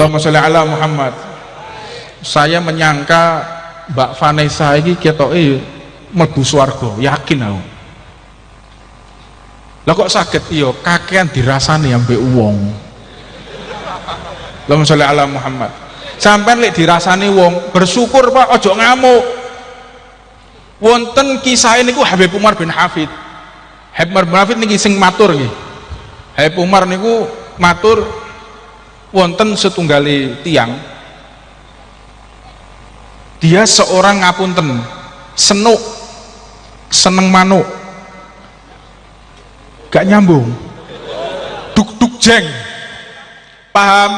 Allahumma sholli ala Muhammad. Saya menyangka Mbak Vanessa ini ketoke mlebu swarga yakin aku. Lah kok sakit? Iyo kakean dirasani ambek wong. Allahumma sholli ala Muhammad. Sampai lek dirasani wong bersyukur Pak ojo ngamuk. Wonten kisah ini ku Habib Umar bin Hafid. Habib Umar bin Hafid niki sing matur nggih. Habib Umar niku matur wonten setunggali tiang dia seorang ngapunten senuk seneng manuk gak nyambung duk duk jeng paham?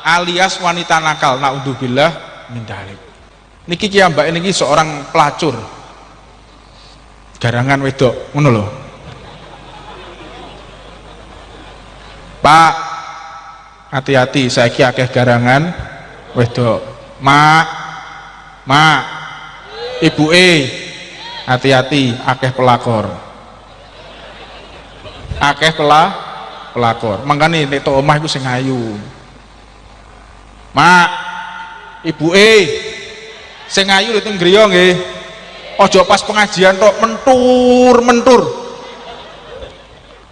Alias wanita nakal naudzubillah min dalik. Niki ki mbak ini seorang pelacur garangan wedok ngono lho. Pak hati-hati saya ki akeh garangan. Wedok mak mak ibu e hati-hati akeh pelakor. Akeh pelah pelakor. Makanya nek to omah iku sing ayu. Mak ibu e sing ayu itu griya nggih. Ojo pas pengajian tok mentur mentur.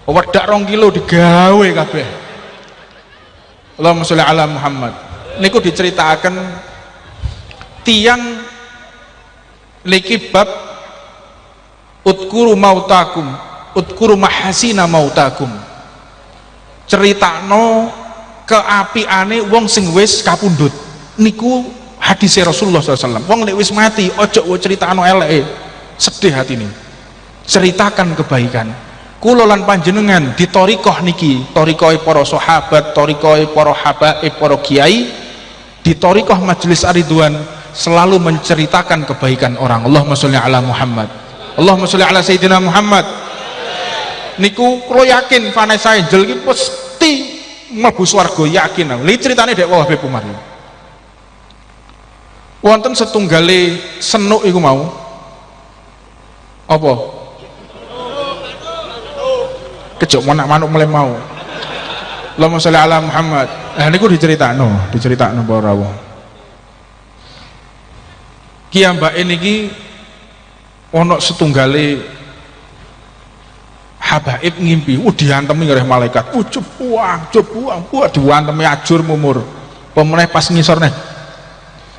Wedak rong kilo digawe kabeh Allahumma sholli ala Muhammad. Niku diceritakan tiang niki bab utkuru mautakum utkuru mahasina mautakum. Ceritano keapiane wong sing wis kapundhut. Niku hadis Rasulullah SAW wong nek wis mati ojo ceritano eleke. Sedih hati ini. Ceritakan kebaikan kula lan panjenengan di torikoh niki torikoh para sahabat torikoh para habaib para kiai di torikoh majelis ariduan selalu menceritakan kebaikan orang. Allahumma sholli ala Muhammad. Allahumma sholli ala Sayyidina Muhammad. Niku kula yakin Vanessa Angel iki pasti mlebu swarga yakin. Lha ceritane dek wah Habib Umar. Wonten setunggale senuk iku mau. Apa kejok mana manuk mulai mau. Allahumma sholli ala Muhammad. Nah ini diceritakno diceritakno para rawuh Ki mbak ini ki ono setunggale habaib ngimpi uh diantemi oleh malaikat. Uh cepuang cepuang uh diantemi ajur mumur. Pemeneh pas ngisor nih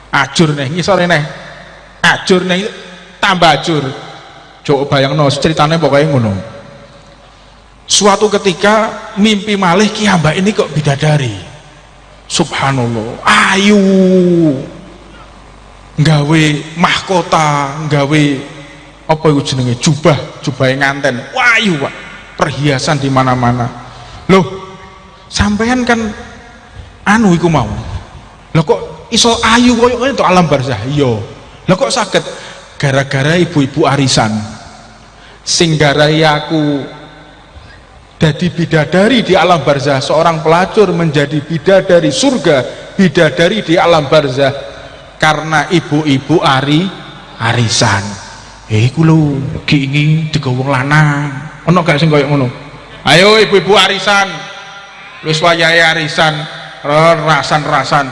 ajur nih ngisor nih ajur nih tambah ajur. Coba bayang no ceritanya pokoknya ngono suatu ketika mimpi malih kiambak ini kok bidadari. Subhanallah ayu. Nggawe mahkota nggawe apa itu jenenge? Jubah jubah yang nganten. Wayu pak. Perhiasan di mana-mana. Loh sampean kan anu iku mau? Loh kok iso ayu koyo itu alam barzah? Iya. Loh kok sakit gara-gara ibu-ibu arisan. Sing garai aku jadi bidadari di alam barzah seorang pelacur menjadi bidadari surga bidadari di alam barzah. Karena ibu-ibu ari arisan. Eh kulo kiingi digawung lanang. Ono gak sing koyo ngono? Ayo ibu-ibu arisan. Wis wayahe arisan rasan-rasan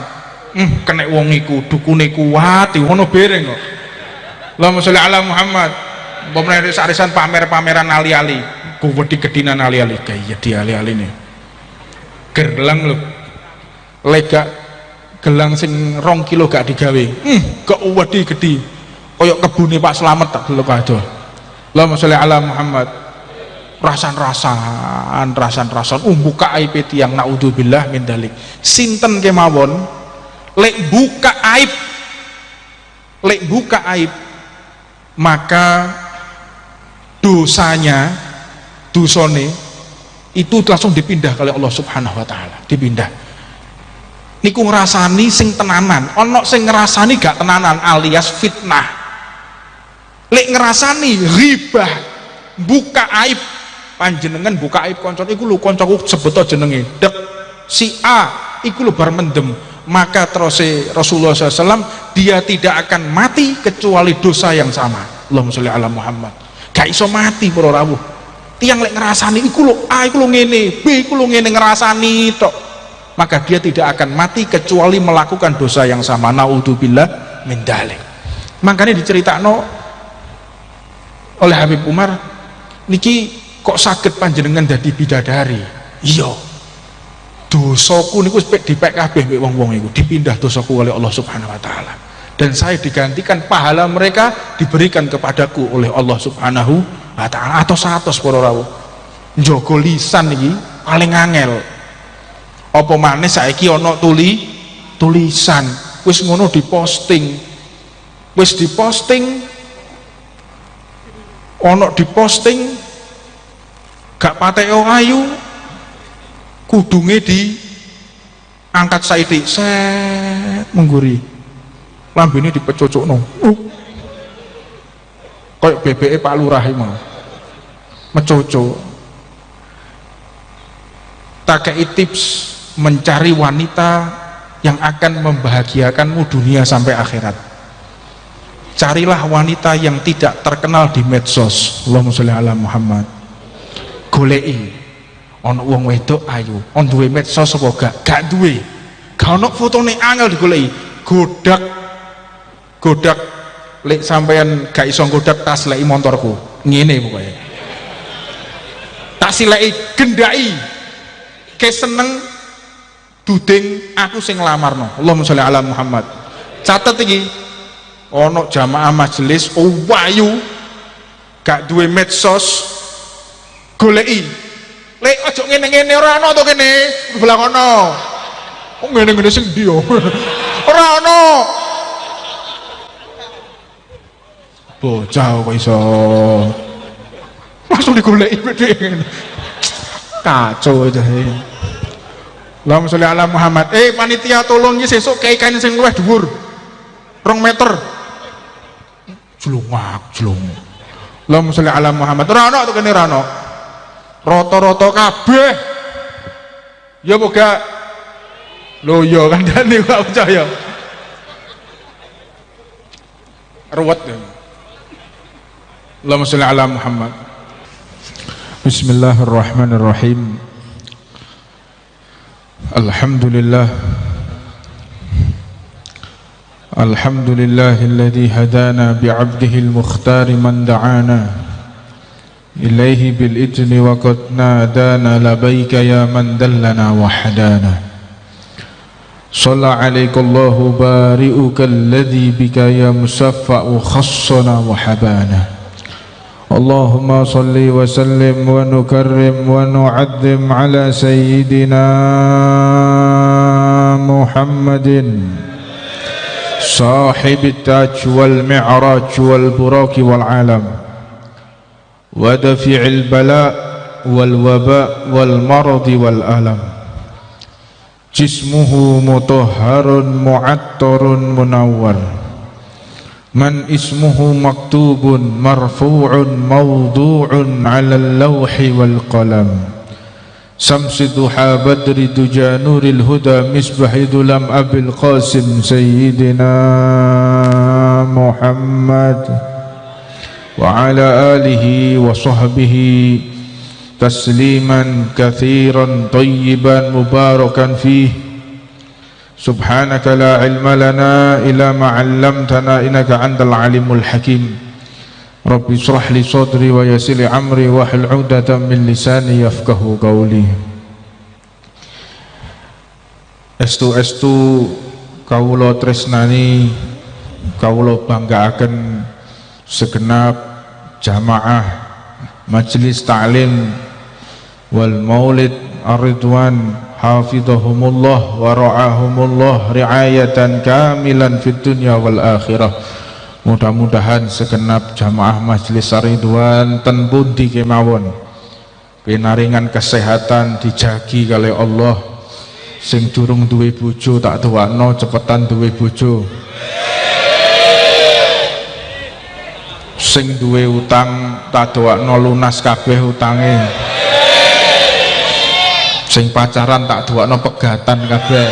hmm, kena wong iku dukune kuat ngono bereng kok. Allahumma sholli ala Muhammad pemerintah arisan pamer-pameran ali-ali. Kuwedi kedinan ali-ali. Kayak di ali-ali nih gerlang lho. Lega gelang sing rong kilo gak digawe. Hmm, gak wedi gede koyok kebuni Pak Selamat tak dulu kado Allahumma sholli ala Muhammad. Rasan-rasan rasan-rasan. Um buka aib tiang naudzubillah min dalik sinten kemawon? Lek buka aib. Lek buka aib maka dosanya dusone itu langsung dipindah oleh Allah subhanahu wa ta'ala. Dipindah. Niku ngerasani sing tenanan. Ono sing ngerasani gak tenanan alias fitnah. Lek ngerasani ribah buka aib. Panjenengan buka aib koncon iku lu koncoku sebetul jenenge. Dek si A iku lu bar mendem. Maka terus Rasulullah SAW dia tidak akan mati kecuali dosa yang sama. Allahumma sholli ala Muhammad gak iso mati para rawuh tiang lek ngerasani iku lho A iku lho ngene B iku lho ngene ngerasani tok. Maka dia tidak akan mati kecuali melakukan dosa yang sama. Naudzubillah min dalik. Makanya diceritakan oleh Habib Umar niki kok sakit panjenengan jadi bidadari? Iya. Dosaku niku dipek kabeh wong-wong iku. Dipindah dosaku oleh Allah Subhanahu wa taala dan saya digantikan pahala mereka diberikan kepadaku oleh Allah Subhanahu wa taala. Atau satu para rawuh njogo lisan iki paling angel. Apa maneh saiki ana tuli tulisan. Wis ngono diposting. Wis diposting. Ana diposting. Gak pateo ayu. Kudunge di angkat saiti set mengguri lambene dipecocokno uh. kayak BBE Pak Lurah mau. Mencocok tak tips mencari wanita yang akan membahagiakanmu dunia sampai akhirat. Carilah wanita yang tidak terkenal di medsos. Allahumma sholli ala Muhammad. Golei ono wong wedok ayu on duwe medsos apa gak? Gak duwe. Gak ono fotone angel digoleki. Godak godak lek sampean gak iso godak tas lek motorku ngene pokoknya tak silai gendai ke seneng duding aku sing nglamarno Allahumma sholli ala Muhammad. Catet iki ono jamaah majelis oh wayu. Gak duwe medsos goleki. Lek aja ngene-ngene ora ono to kene? Sebelah kono. Kok ngene-ngene sing ndi ora ono bocah kok iso. Langsung digoleki ngene kacau aja Allahumma sholli ala Muhammad. Eh panitia tolong ya sesuk kayak kain sing luwih dhuwur. Rong meter. Jelungak jelung. Allahumma sholli ala Muhammad. Rano tuh kene rano roto-roto kabeh. Ya boga lo yo kan dani gak percaya. Ruwet ya Allahumma sholli ala Muhammad Bismillahirrahmanirrahim الحمد لله الحمد لله الذي هدانا بعبده المختار من دعانا إليه بالإذن وقد نادانا لبيك يا من دلنا وحدانا صلى عليك الله بارئك الذي بك يا مصفى خصنا وحبانا اللهم صل وسلم ونكرم ونعظم على سيدنا محمد. صاحب التاج والمعراج والبراك والعالم. ودفع البلاء والوباء والمرض والألم. جسمه مطهر معطر منور. من اسمه مكتوب مرفوع موضوع على اللوح والقلم. شمس ضحى بدر دجى نور الهدى مصباح ظلم أبي القاسم سيدنا محمد. وعلى آله وصحبه تسليما كثيرا طيبا مباركا فيه. سبحانك لا علم لنا إلا ما علمتنا إنك أنت العليم الحكيم. ربي اشرح لي صدري ويسر لي أمري واحلل عقدة من لساني يفقه قولي. Estu estu kawula tresnani kawula banggaaken segenap jamaah majelis ta'lim wal maulid ar-ridwan hafidhahumullah wa ra'ahumullah riayatan kamilan fid dunya wal akhirah. Mudah-mudahan segenap jamaah majlis Ridwan ten pundi kemawon. Pinaringan kesehatan dijagi kali Allah. Sing durung duwe bojo tak tuwakno cepetan duwe bojo. Sing duwe utang tak doakno lunas kabeh utange sing pacaran tak duakno pegatan kabeh.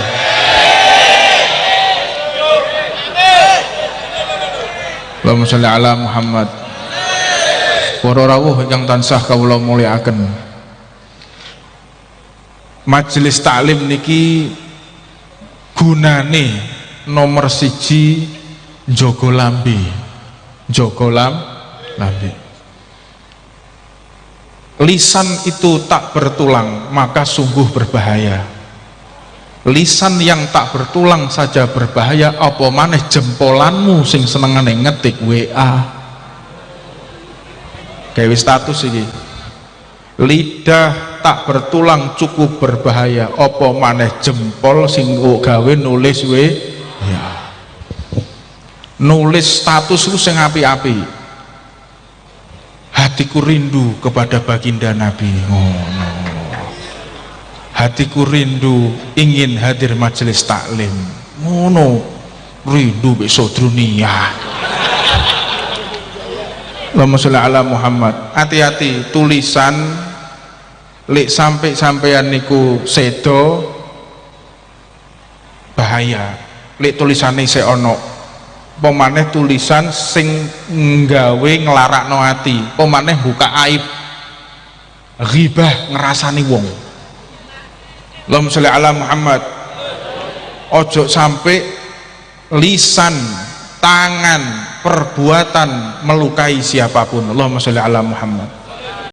Allahumma sholli ala Muhammad. Para rawuh ingkang tansah kawula mulyakaken. Majelis taklim niki gunane nomor siji jogo lambi. Jogo lam lambi lisan itu tak bertulang maka sungguh berbahaya. Lisan yang tak bertulang saja berbahaya apa maneh jempolanmu sing senengane ngetik WA gawe status ini lidah tak bertulang cukup berbahaya apa maneh jempol sing gawe nulis we ya nulis status itu sing api-api hatiku rindu kepada baginda Nabi. Oh, no. hatiku rindu ingin hadir majelis taklim. Ngono. Rindu besok dunia Allahumma sholli ala Muhammad. Hati-hati tulisan lek sampai sampean niku sedo bahaya. Lek tulisannya se ono pemaneh tulisan sing nggawe nglarakno ati. Pemaneh buka aib. Ghibah ngerasani wong. Allahumma sholli ala Muhammad. Ojo sampai lisan tangan perbuatan melukai siapa pun. Allahumma sholli ala Muhammad